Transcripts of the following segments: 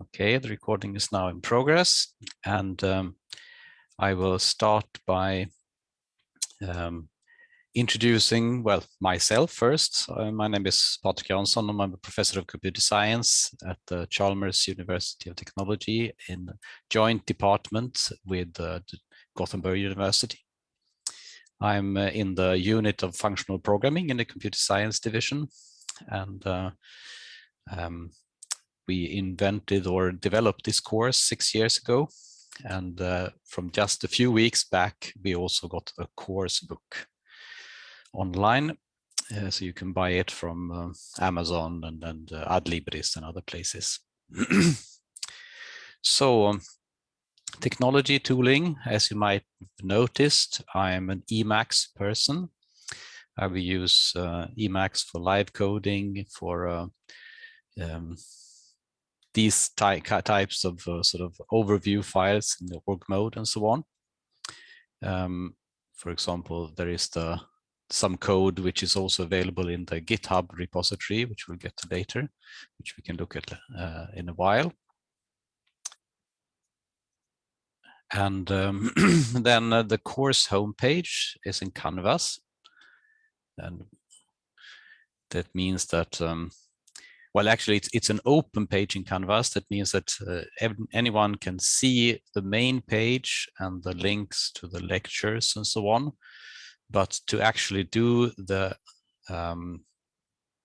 Okay, the recording is now in progress and um, I will start by um, introducing, well, myself first. Uh, my name is Patrik Jansson. I'm a professor of computer science at the Chalmers University of Technology in joint department with uh, Gothenburg University. I'm uh, in the unit of functional programming in the computer science division and uh, um, we invented or developed this course six years ago. And uh, from just a few weeks back, we also got a course book online. Uh, so you can buy it from uh, Amazon and, and uh, Adlibris and other places. so um, technology tooling, as you might have noticed, I'm an Emacs person. I will use uh, Emacs for live coding, for uh, um, these ty types of uh, sort of overview files in the org mode and so on. Um, for example, there is the some code which is also available in the GitHub repository, which we'll get to later, which we can look at uh, in a while. And um, then uh, the course homepage is in Canvas. And that means that um, well, actually, it's, it's an open page in Canvas. That means that uh, anyone can see the main page and the links to the lectures and so on. But to actually do the um,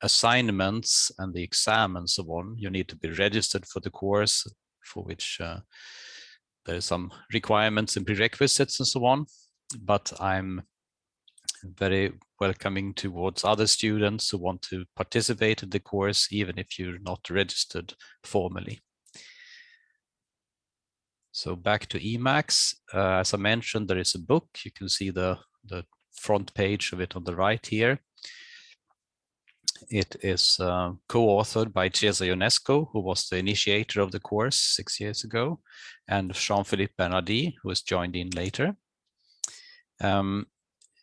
assignments and the exam and so on, you need to be registered for the course for which uh, there are some requirements and prerequisites and so on. But I'm very welcoming towards other students who want to participate in the course, even if you're not registered formally. So back to Emacs, uh, as I mentioned, there is a book. You can see the, the front page of it on the right here. It is uh, co-authored by Cezar Ionescu, who was the initiator of the course six years ago, and Jean-Philippe Bernardy, who has joined in later. Um,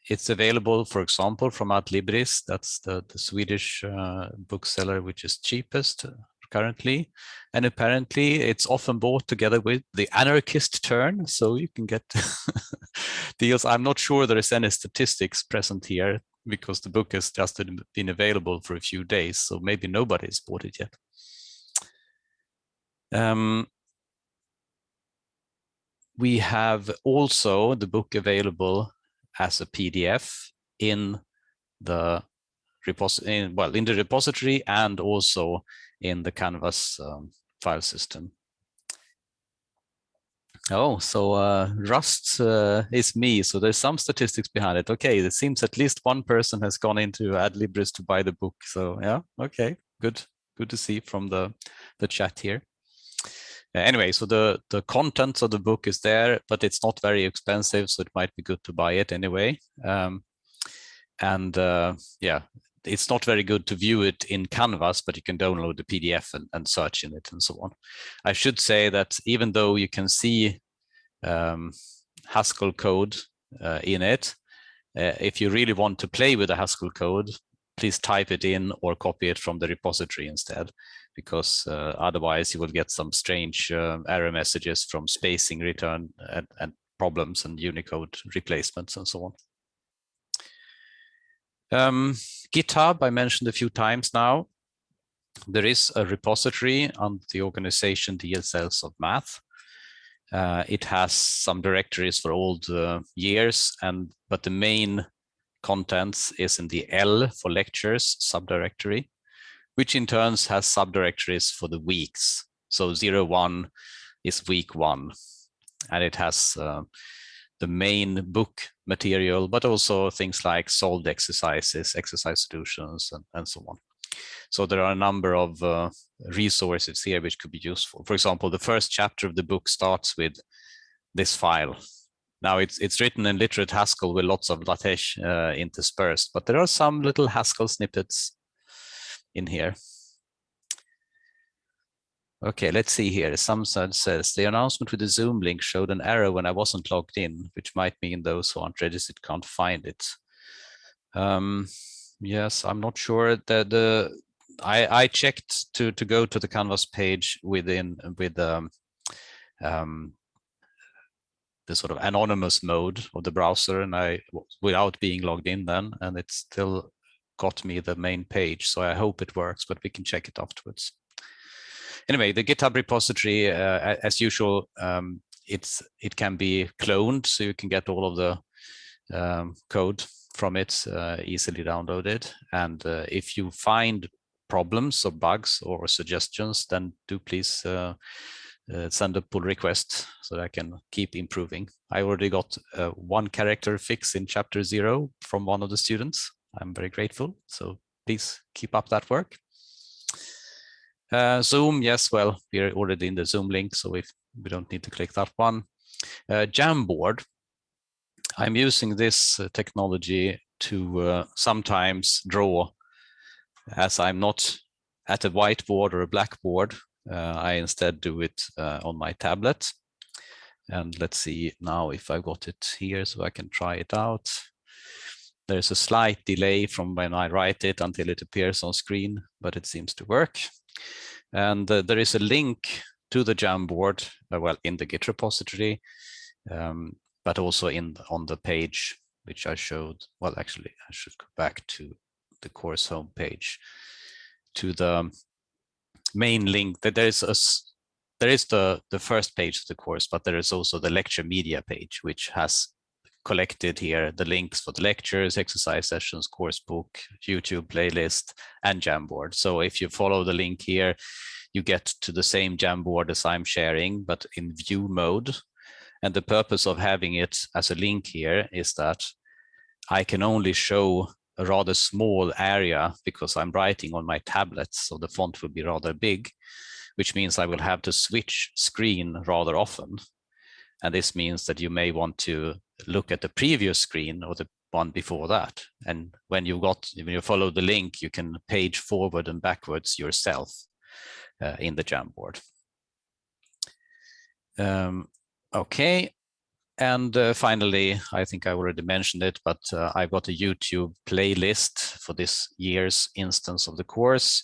it's available, for example, from Adlibris. That's the, the Swedish uh, bookseller which is cheapest currently. And apparently it's often bought together with the anarchist turn. So you can get deals. I'm not sure there is any statistics present here because the book has just been available for a few days. So maybe nobody's bought it yet. Um, we have also the book available as a PDF in the repository, well, in the repository and also in the Canvas um, file system. Oh, so uh, Rust uh, is me. So there's some statistics behind it. Okay, it seems at least one person has gone into Adlibris to buy the book. So yeah, okay, good, good to see from the the chat here. Uh, anyway, so the, the contents of the book is there, but it's not very expensive, so it might be good to buy it anyway. Um, and uh, yeah, it's not very good to view it in Canvas, but you can download the PDF and, and search in it and so on. I should say that even though you can see um, Haskell code uh, in it, uh, if you really want to play with the Haskell code, please type it in or copy it from the repository instead because uh, otherwise you will get some strange uh, error messages from spacing return and, and, problems and Unicode replacements and so on. Um, GitHub, I mentioned a few times now. There is a repository on the organization DSLs of math. Uh, it has some directories for old uh, years, and but the main contents is in the L for lectures subdirectory which in turns has subdirectories for the weeks. So zero one is week one, and it has uh, the main book material, but also things like solved exercises, exercise solutions, and, and so on. So there are a number of uh, resources here which could be useful. For example, the first chapter of the book starts with this file. Now it's it's written in literate Haskell with lots of LaTeX uh, interspersed, but there are some little Haskell snippets in here. Okay, let's see here. Samsung says the announcement with the Zoom link showed an error when I wasn't logged in, which might mean those who aren't registered can't find it. Um, yes, I'm not sure that the I, I checked to to go to the Canvas page within with um, um, the sort of anonymous mode of the browser, and I without being logged in then, and it still got me the main page. So I hope it works, but we can check it afterwards. Anyway, the GitHub repository, uh, as usual, um, it's it can be cloned, so you can get all of the um, code from it uh, easily downloaded. And uh, if you find problems or bugs or suggestions, then do please uh, uh, send a pull request so that I can keep improving. I already got uh, one character fix in chapter zero from one of the students. I'm very grateful. So please keep up that work. Uh, Zoom, yes, well, we're already in the Zoom link, so if we don't need to click that one. Uh, Jamboard, I'm using this uh, technology to uh, sometimes draw as I'm not at a whiteboard or a blackboard. Uh, I instead do it uh, on my tablet. And let's see now if I got it here so I can try it out. There's a slight delay from when I write it until it appears on screen, but it seems to work. And uh, there is a link to the Jamboard, uh, well, in the Git repository, um, but also in on the page which I showed. Well, actually, I should go back to the course homepage to the main link that there is a there is the the first page of the course, but there is also the lecture media page, which has collected here the links for the lectures, exercise sessions, course book, YouTube playlist, and Jamboard. So if you follow the link here, you get to the same Jamboard as I'm sharing, but in view mode. And the purpose of having it as a link here is that I can only show a rather small area because I'm writing on my tablet, so the font will be rather big, which means I will have to switch screen rather often. And this means that you may want to look at the previous screen or the one before that. And when you got, when you follow the link, you can page forward and backwards yourself uh, in the Jamboard. Um, okay, and uh, finally, I think I already mentioned it, but uh, I've got a YouTube playlist for this year's instance of the course.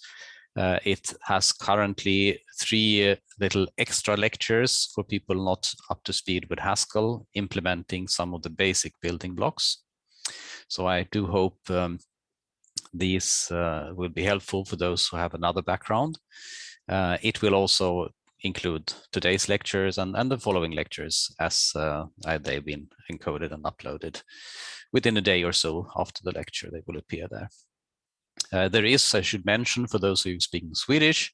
Uh, it has currently three little extra lectures for people not up to speed with Haskell, implementing some of the basic building blocks. So I do hope um, these uh, will be helpful for those who have another background. Uh, it will also include today's lectures and, and the following lectures as uh, they've been encoded and uploaded within a day or so after the lecture they will appear there. Uh, there is, I should mention, for those who speak Swedish,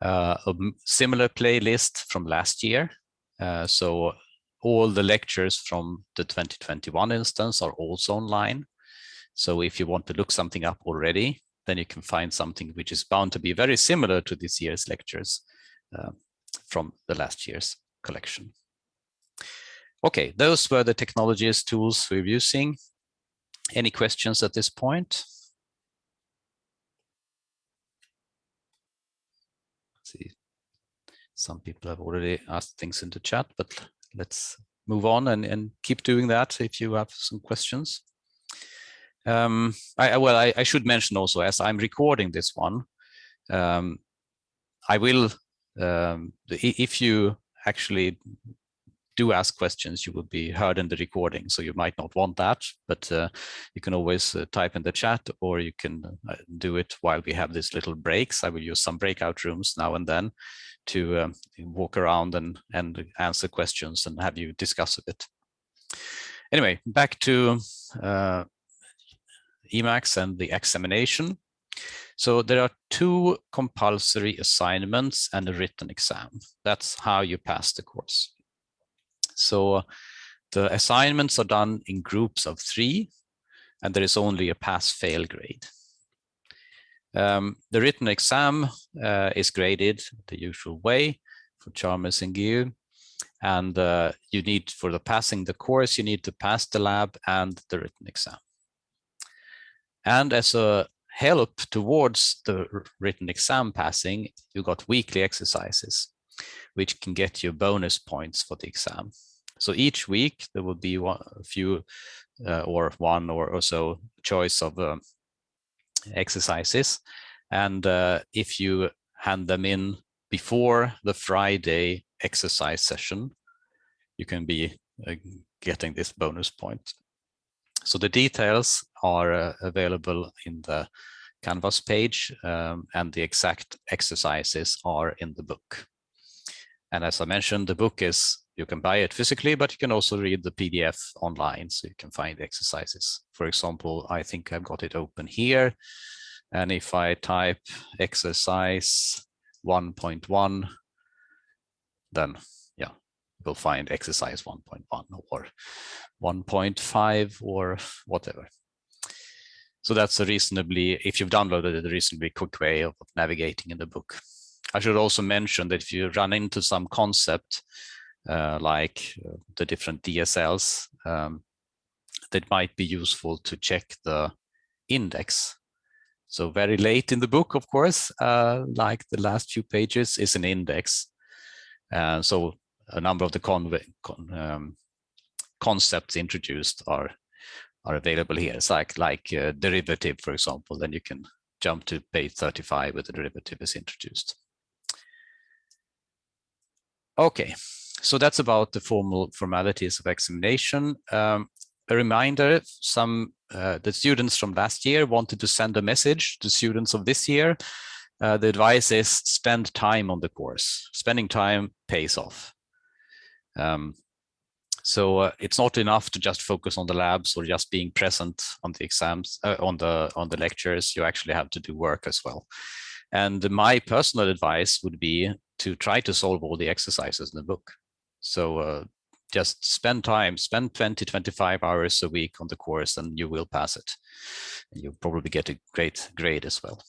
uh, a similar playlist from last year. Uh, so all the lectures from the 2021 instance are also online. So if you want to look something up already, then you can find something which is bound to be very similar to this year's lectures uh, from the last year's collection. Okay, those were the technologies tools we're using. Any questions at this point? See, some people have already asked things in the chat, but let's move on and, and keep doing that if you have some questions. Um, I, well, I, I, should mention also, as I'm recording this one, um, I will um, if you actually do ask questions, you will be heard in the recording. So you might not want that, but uh, you can always uh, type in the chat or you can uh, do it while we have these little breaks. I will use some breakout rooms now and then to um, walk around and, and answer questions and have you discuss a bit. Anyway, back to uh, Emacs and the examination. So there are two compulsory assignments and a written exam. That's how you pass the course. So the assignments are done in groups of three, and there is only a pass-fail grade. Um, the written exam uh, is graded the usual way for Chalmers and GU. And uh, you need, for the passing the course, you need to pass the lab and the written exam. And as a help towards the written exam passing, you got weekly exercises, which can get you bonus points for the exam. So each week there will be one, a few uh, or one or, or so choice of uh, exercises. And uh, if you hand them in before the Friday exercise session, you can be uh, getting this bonus point. So the details are uh, available in the Canvas page um, and the exact exercises are in the book. And as I mentioned, the book is, you can buy it physically, but you can also read the PDF online, so you can find exercises. For example, I think I've got it open here. And if I type exercise 1.1, then yeah, you'll find exercise 1.1 or 1.5 or whatever. So that's a reasonably, if you've downloaded it, a reasonably quick way of navigating in the book. I should also mention that if you run into some concept uh, like uh, the different DSLs, um, that might be useful to check the index. So very late in the book, of course, uh, like the last few pages is an index. Uh, so a number of the con con um, concepts introduced are are available here. It's like like uh, derivative, for example, then you can jump to page 35 where the derivative is introduced. Okay, so that's about the formal formalities of examination. Um, a reminder, some uh, the students from last year wanted to send a message to students of this year. Uh, the advice is spend time on the course. Spending time pays off. Um, so uh, it's not enough to just focus on the labs or just being present on the exams, uh, on the on the lectures. You actually have to do work as well. And my personal advice would be to try to solve all the exercises in the book. So uh, just spend time, spend 20, 25 hours a week on the course and you will pass it. And you'll probably get a great grade as well.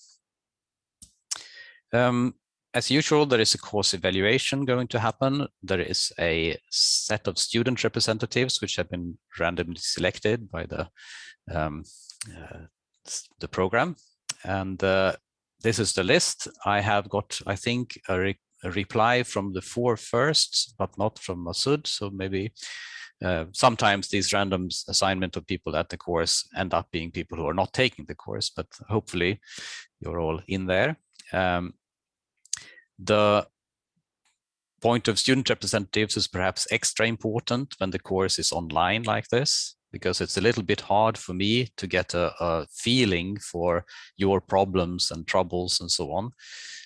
Um, as usual, there is a course evaluation going to happen. There is a set of student representatives which have been randomly selected by the um, uh, the program. And uh, this is the list. I have got, I think, a, re a, reply from the four firsts, but not from Masud. So maybe uh, sometimes these random assignment of people at the course end up being people who are not taking the course, but hopefully you're all in there. Um, the point of student representatives is perhaps extra important when the course is online like this because it's a little bit hard for me to get a, a, feeling for your problems and troubles and so on.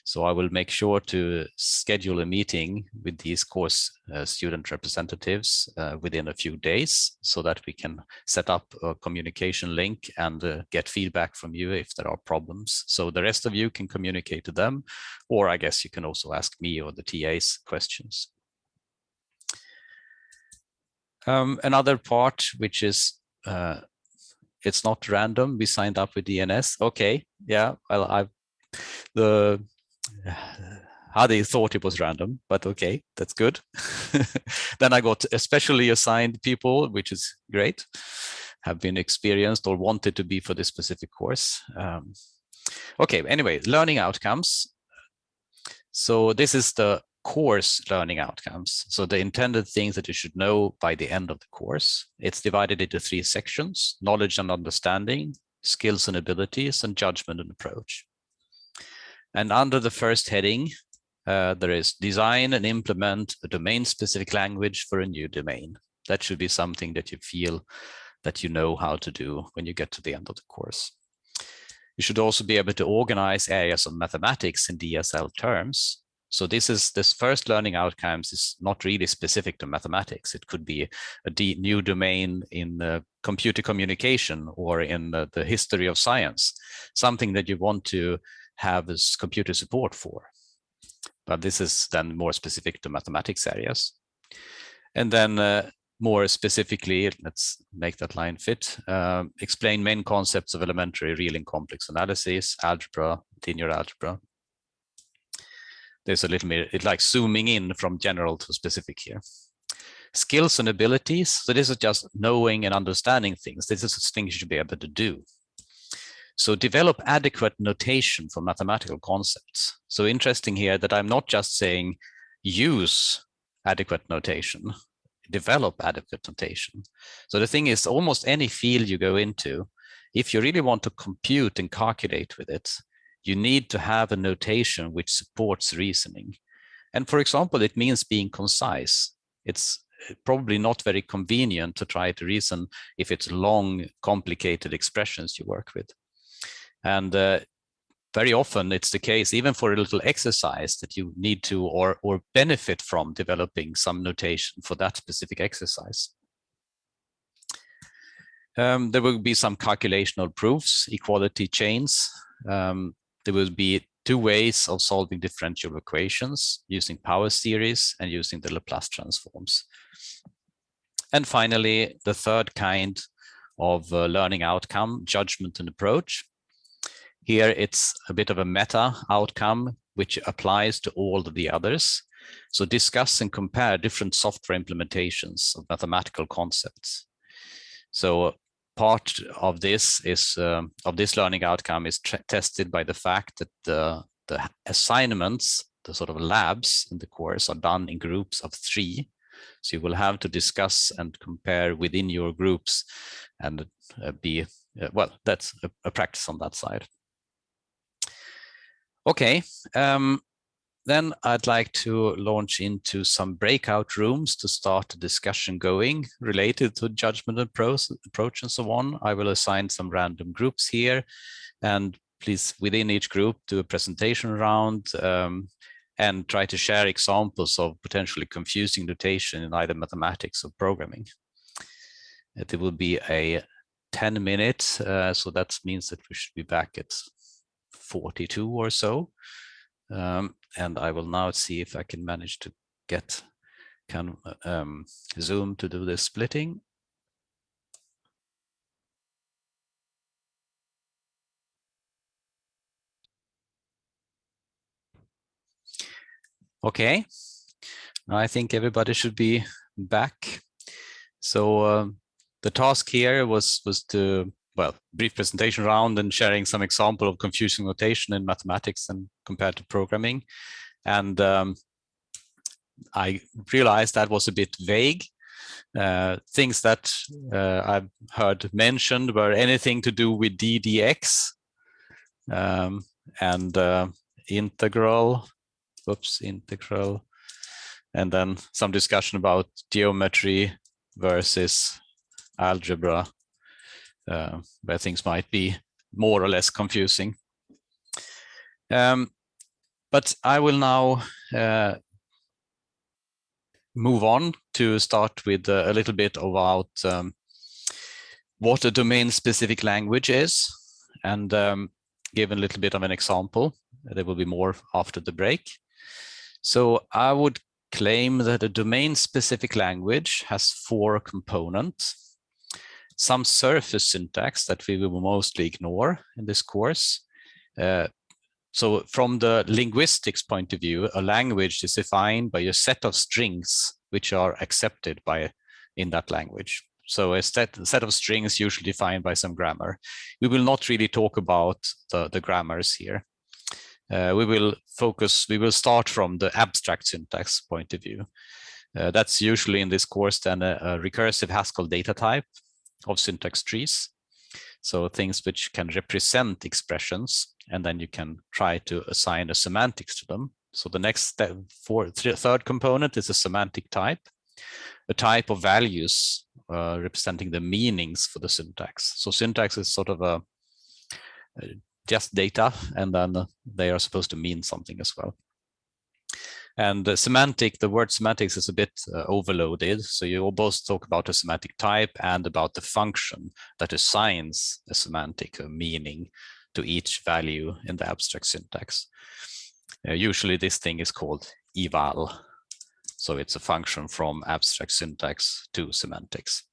So I will make sure to schedule a meeting with these course uh, student representatives uh, within a few days so that we can set up a communication link and uh, get feedback from you if there are problems. So the rest of you can communicate to them, or I guess you can also ask me or the TAs questions. Um, another part, which is uh, it's not random. We signed up with DNS. Okay, yeah. Well, I the how they thought it was random, but okay, that's good. then I got especially assigned people, which is great, have been experienced or wanted to be for this specific course. Um, okay, anyway, learning outcomes. So this is the course learning outcomes. So the intended things that you should know by the end of the course. It's divided into three sections, knowledge and understanding, skills and abilities, and judgment and approach. And under the first heading, uh, there is design and implement a domain-specific language for a new domain. That should be something that you feel that you know how to do when you get to the end of the course. You should also be able to organize areas of mathematics in DSL terms so this is this first learning outcomes is not really specific to mathematics. It could be a new domain in uh, computer communication or in uh, the history of science, something that you want to have as computer support for. But this is then more specific to mathematics areas. And then uh, more specifically, let's make that line fit, uh, explain main concepts of elementary real and complex analysis, algebra, linear algebra, there's a little bit, it's like zooming in from general to specific here. Skills and abilities. So this is just knowing and understanding things. This is things you should be able to do. So develop adequate notation for mathematical concepts. So interesting here that I'm not just saying use adequate notation, develop adequate notation. So the thing is almost any field you go into, if you really want to compute and calculate with it, you need to have a notation which supports reasoning. And for example, it means being concise. It's probably not very convenient to try to reason if it's long, complicated expressions you work with. And uh, very often it's the case, even for a little exercise that you need to or, or benefit from developing some notation for that specific exercise. Um, there will be some calculational proofs, equality chains. Um, there will be two ways of solving differential equations using power series and using the Laplace transforms. And finally, the third kind of uh, learning outcome, judgment and approach. Here it's a bit of a meta outcome, which applies to all of the others. So discuss and compare different software implementations of mathematical concepts. So part of this is um, of this learning outcome is tested by the fact that the, the assignments, the sort of labs in the course are done in groups of three. So you will have to discuss and compare within your groups and uh, be, uh, well, that's a, a practice on that side. Okay, um, then I'd like to launch into some breakout rooms to start a discussion going related to judgment approach, approach and so on. I will assign some random groups here and please within each group do a presentation round um, and try to share examples of potentially confusing notation in either mathematics or programming. It will be a 10 minutes, uh, so that means that we should be back at 42 or so. Um, and I will now see if I can manage to get can um, Zoom to do the splitting. Okay, I think everybody should be back. So uh, the task here was was to well, brief presentation round and sharing some example of confusing notation in mathematics and compared to programming. And um, I realized that was a bit vague. Uh, things that uh, I've heard mentioned were anything to do with DDX um, and uh, integral, oops, integral, and then some discussion about geometry versus algebra uh, where things might be more or less confusing. Um, but I will now uh, move on to start with uh, a little bit about um, what a domain-specific language is and um, give a little bit of an example. There will be more after the break. So I would claim that a domain-specific language has four components some surface syntax that we will mostly ignore in this course. Uh, so from the linguistics point of view, a language is defined by a set of strings which are accepted by in that language. So a set, a set of strings usually defined by some grammar. We will not really talk about the, the grammars here. Uh, we will focus, we will start from the abstract syntax point of view. Uh, that's usually in this course then a, a recursive Haskell data type of syntax trees. So things which can represent expressions, and then you can try to assign a semantics to them. So the next step for third component is a semantic type, a type of values uh, representing the meanings for the syntax. So syntax is sort of a, a just data, and then they are supposed to mean something as well. And the semantic, the word semantics is a bit uh, overloaded. So you both talk about a semantic type and about the function that assigns a semantic a meaning to each value in the abstract syntax. Uh, usually this thing is called eval. So it's a function from abstract syntax to semantics.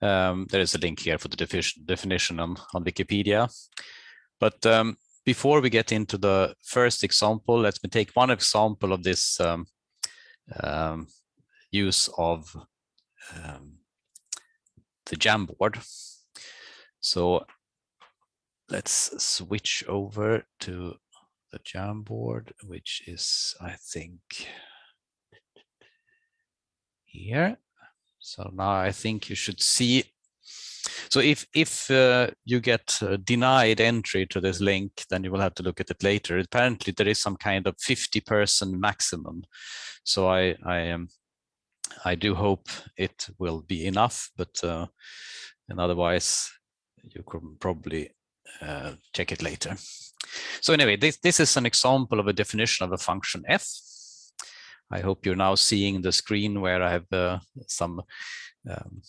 Um, there is a link here for the definition, definition on, on Wikipedia. But um, before we get into the first example, let me take one example of this um, um, use of um, the Jamboard. So let's switch over to the Jamboard, which is, I think, here. So now I think you should see So if if uh, you get uh, denied entry to this link, then you will have to look at it later. Apparently, there is some kind of 50 person maximum. So I I um, I do hope it will be enough, but uh, and otherwise you could probably uh, check it later. So anyway, this this is an example of a definition of a function f. I hope you're now seeing the screen where I have uh, some um,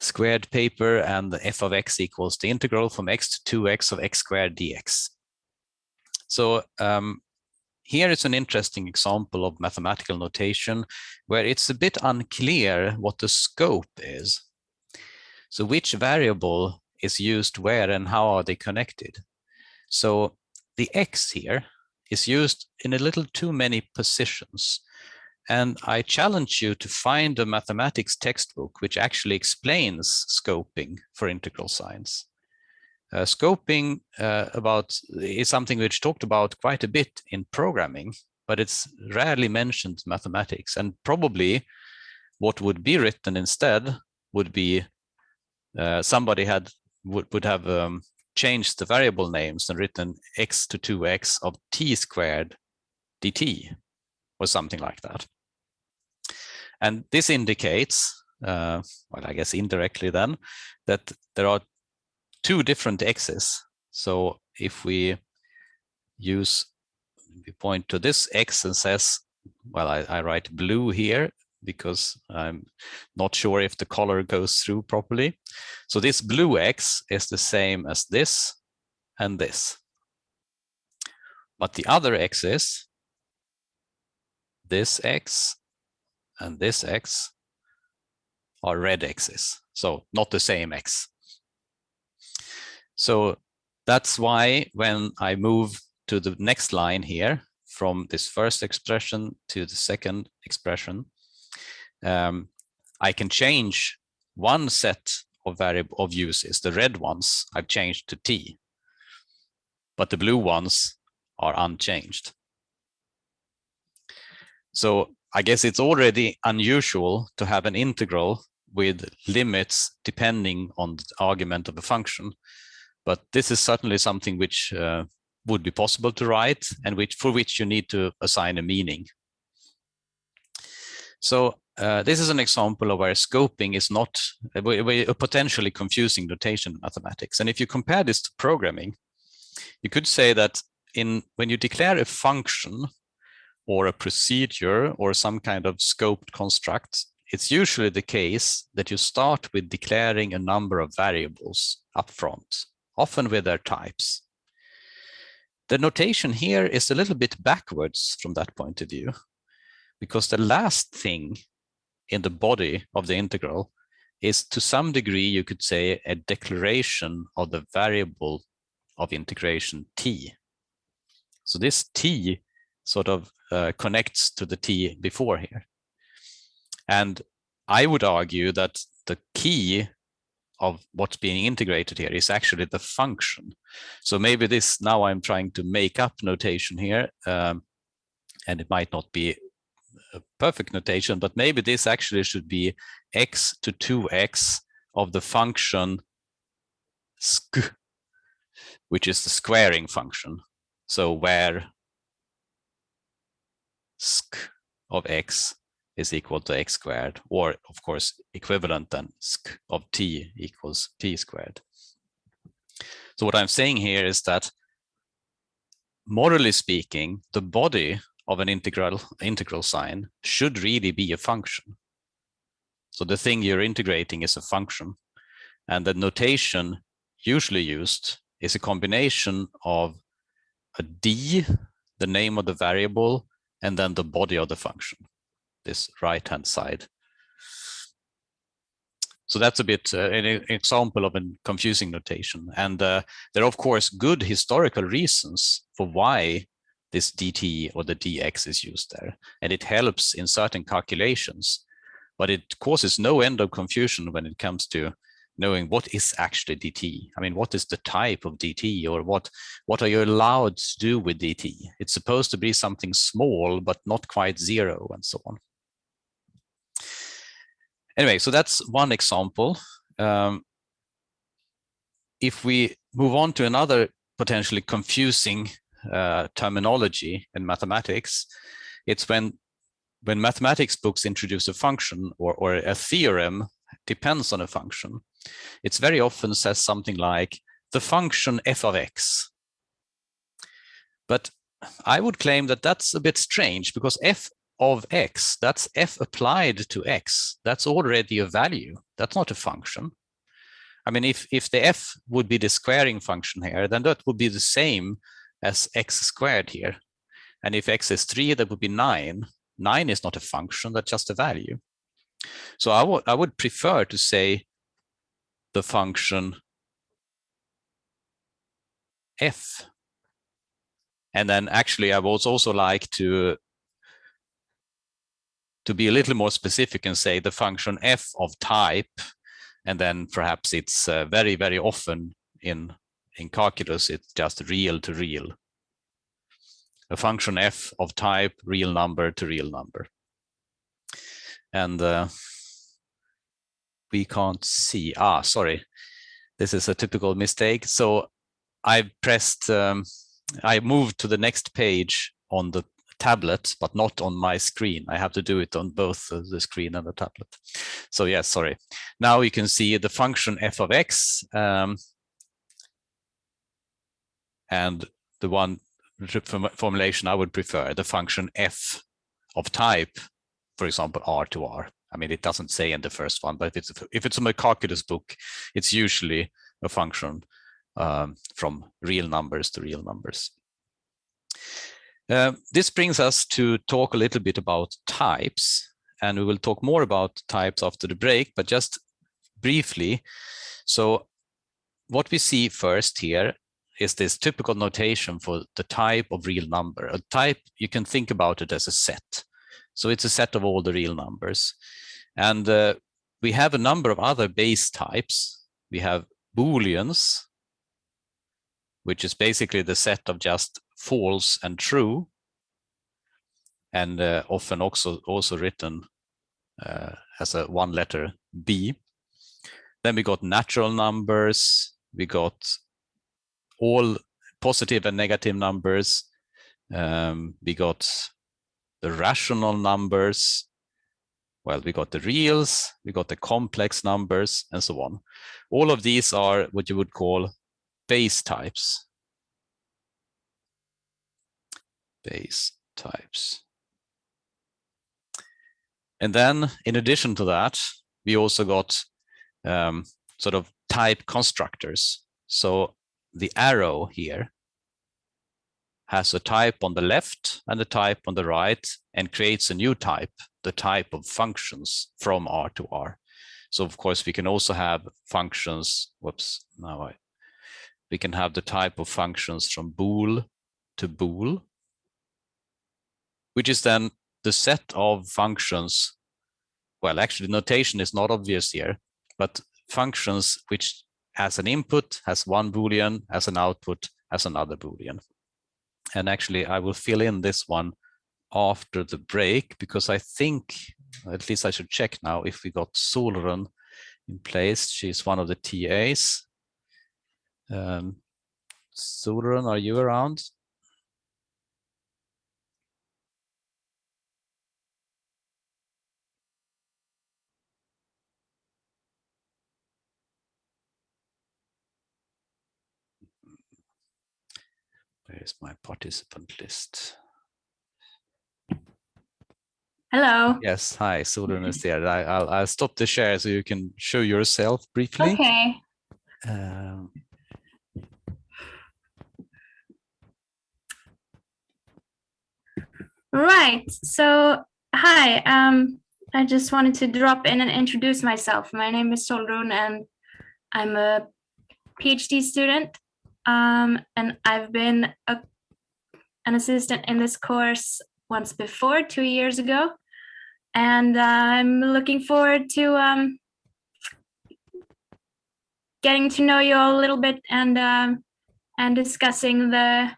squared paper and the f of x equals the integral from x to 2x of x squared dx. So um, here is an interesting example of mathematical notation where it's a bit unclear what the scope is. So which variable is used where and how are they connected? So the x here is used in a little too many positions. And I challenge you to find a mathematics textbook which actually explains scoping for integral signs. Uh, scoping uh, about is something which talked about quite a bit in programming, but it's rarely mentioned mathematics. And probably what would be written instead would be uh, somebody had would, would have um, changed the variable names and written x to 2x of t squared dt or something like that. And this indicates, uh, well, I guess indirectly then, that there are two different x's. So if we use, we point to this x and says, well, I, I write blue here because I'm not sure if the color goes through properly. So this blue x is the same as this and this. But the other x is this x and this x are red x's. So not the same x. So that's why when I move to the next line here, from this first expression to the second expression, um, I can change one set of variable of uses. The red ones I've changed to t, but the blue ones are unchanged. So I guess it's already unusual to have an integral with limits depending on the argument of a function. But this is certainly something which uh, would be possible to write and which for which you need to assign a meaning. So uh, this is an example of where scoping is not a, a, potentially confusing notation in mathematics. And if you compare this to programming, you could say that in when you declare a function or a procedure or some kind of scoped construct, it's usually the case that you start with declaring a number of variables up front, often with their types. The notation here is a little bit backwards from that point of view, because the last thing in the body of the integral is to some degree, you could say, a declaration of the variable of integration t. So this t sort of uh, connects to the t before here. And I would argue that the key of what's being integrated here is actually the function. So maybe this, now I'm trying to make up notation here, um, and it might not be a perfect notation, but maybe this actually should be x to 2x of the function sk, which is the squaring function. So where sk of x is equal to x squared, or of course equivalent then sk of t equals t squared. So what I'm saying here is that morally speaking, the body of an integral integral sign should really be a function. So the thing you're integrating is a function. And the notation usually used is a combination of a d, the name of the variable, and then the body of the function, this right-hand side. So that's a bit uh, an example of a confusing notation. And uh, there are, of course, good historical reasons for why this dt or the dx is used there. And it helps in certain calculations, but it causes no end of confusion when it comes to knowing what is actually dt. I mean, what is the type of dt or what, what are you allowed to do with dt? It's supposed to be something small, but not quite zero and so on. Anyway, so that's one example. um, if we move on to another potentially confusing uh, terminology in mathematics, it's when when mathematics books introduce a function or, or a theorem depends on a function, it's very often says something like the function f of x. But I would claim that that's a bit strange because f of x, that's f applied to x. That's already a value. That's not a function. I mean, if, if the f would be the squaring function here, then that would be the same as x squared here. And if x is 3, that would be 9. 9 is not a function, that's just a value. So I I would prefer to say the function f. And then actually I would also like to to be a little more specific and say the function f of type, and then perhaps it's uh, very, very often in, in calculus, it's just real to real. A function f of type real number to real number. And uh, we can't see, ah, sorry, this is a typical mistake. So I pressed, um, I moved to the next page on the tablet, but not on my screen. I have to do it on both the screen and the tablet. So yes, sorry. Now you can see the function f of x um, and the one formulation I would prefer, the function f of type, for example, r to r. I mean, it doesn't say in the first one, but if it's if it's a calculus book, it's usually a function um, from real numbers to real numbers. Uh, this brings us to talk a little bit about types, and we will talk more about types after the break, but just briefly. So what we see first here is this typical notation for the type of real number. A type, you can think about it as a set. So it's a set of all the real numbers. And uh, we have a number of other base types. We have Booleans, which is basically the set of just false and true, and uh, often also, also written uh, as a one letter B. Then we got natural numbers, we got all positive and negative numbers, um, we got the rational numbers, well, we got the reals, we got the complex numbers, and so on. All of these are what you would call base types. base types. And then in addition to that, we also got um, sort of type constructors. So the arrow here has a type on the left and a type on the right and creates a new type, the type of functions from R to R. So of course we can also have functions, whoops, now I, we can have the type of functions from bool to bool which is then the set of functions. Well, actually, notation is not obvious here, but functions which has an input, has one Boolean, has an output, has another Boolean. And actually, I will fill in this one after the break because I think, at least I should check now if we got Solrun in place. She's one of the TAs. Um, Solrun, are you around? Where is my participant list? Hello. Yes, hi, Solrun is there. I, will I'll stop the share so you can show yourself briefly. Okay. Um, right. So, hi. Um, I just wanted to drop in and introduce myself. My name is Solrun and I'm a PhD student um, and I've been a, an assistant in this course once before, two years ago. And I'm looking forward to um, getting to know you all a little bit and um, and discussing the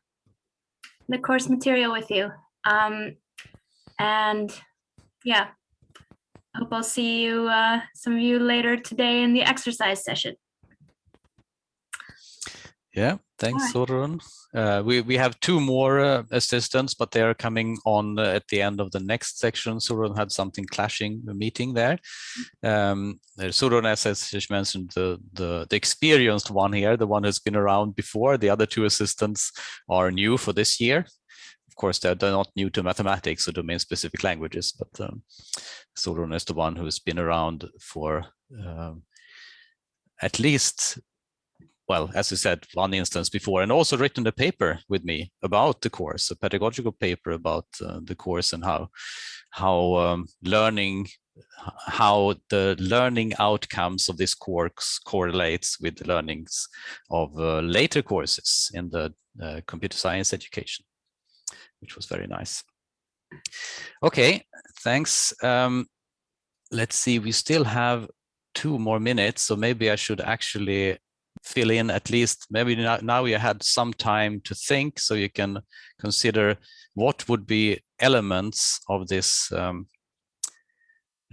the course material with you. Um, and yeah, hope I'll see you, uh, some of you later today in the exercise session. Yeah, thanks, Alright. Solrun. Uh, we, we have two more uh, assistants, but they are coming on uh, at the end of the next section. Solrun had something clashing, a meeting there. Um, uh, Solrun, as I just mentioned, the, the, the experienced one here, the one who's been around before. The other two assistants are new for this year. Of course, they're, they're not new to mathematics or domain-specific languages, but um, Solrun is the one who's been around for um, at least well, as I said, one instance before, and also written a paper with me about the course, a pedagogical paper about uh, the course and how how um, learning, how the learning outcomes of this course correlates with the learnings of uh, later courses in the uh, computer science education, which was very nice. Okay, thanks. Um, let's see, we still have two more minutes, so maybe I should actually fill in at least maybe now, you had some time to think so you can consider what would be elements of this um,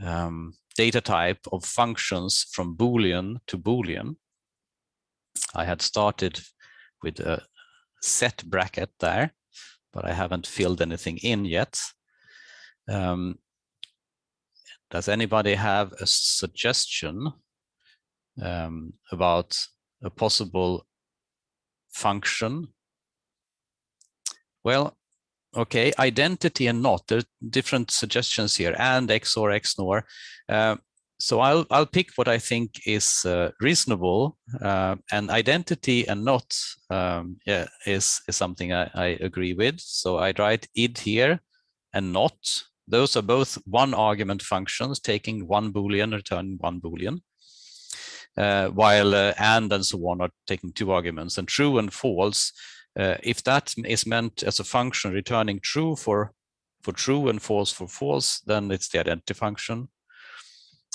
um, data type of functions from boolean to boolean. I had started with a set bracket there but i haven't filled anything in yet. Um, does anybody have a suggestion um, about a possible function? Well, okay, identity and not, there are different suggestions here, and XOR, XNOR. Uh, so I'll, I'll pick what I think is uh, reasonable, uh, and identity and not um, yeah, is, is something I, I agree with. So I write id here and not. Those are both one argument functions, taking one Boolean, returning one Boolean while uh, and and so on are taking two arguments and true and false. Uh, if that is meant as a function returning true for for true and false for false, then it's the identity function.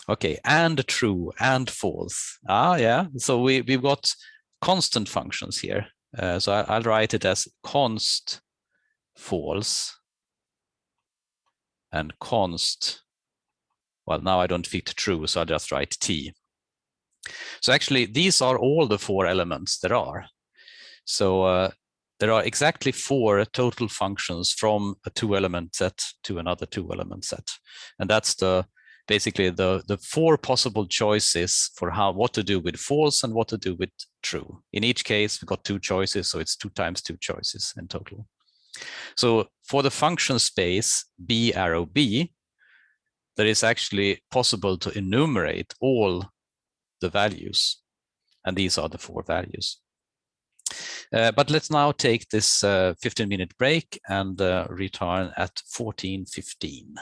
Okay, and true and false. Ah, yeah. So we we've got constant functions here. Uh, so I, will write it as const false and const. Well, now I don't fit true, so I'll just write t. So actually, these are all the four elements there are. So uh, there are exactly four total functions from a two element set to another two element set. And that's the basically the, the four possible choices for how what to do with false and what to do with true. In each case, we've got two choices, so it's two times two choices in total. So for the function space b arrow b, there is actually possible to enumerate all the values. And these are the four values. Uh, but let's now take this uh, 15 minute break and uh, return at 14.15.